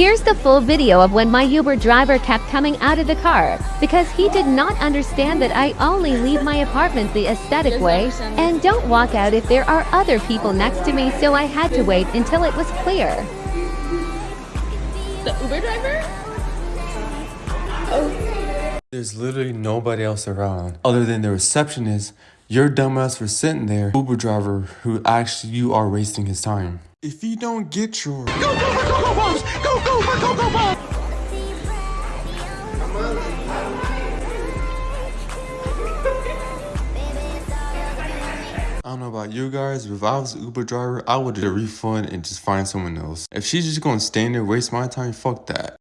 Here's the full video of when my Uber driver kept coming out of the car because he did not understand that I only leave my apartment the aesthetic way and don't walk out if there are other people next to me so I had to wait until it was clear. The Uber driver? Oh. There's literally nobody else around other than the receptionist, your dumbass for sitting there, Uber driver who actually you are wasting his time. If you don't get your I don't know about you guys, but if I was an Uber driver, I would a refund and just find someone else. If she's just gonna stand there waste my time, fuck that.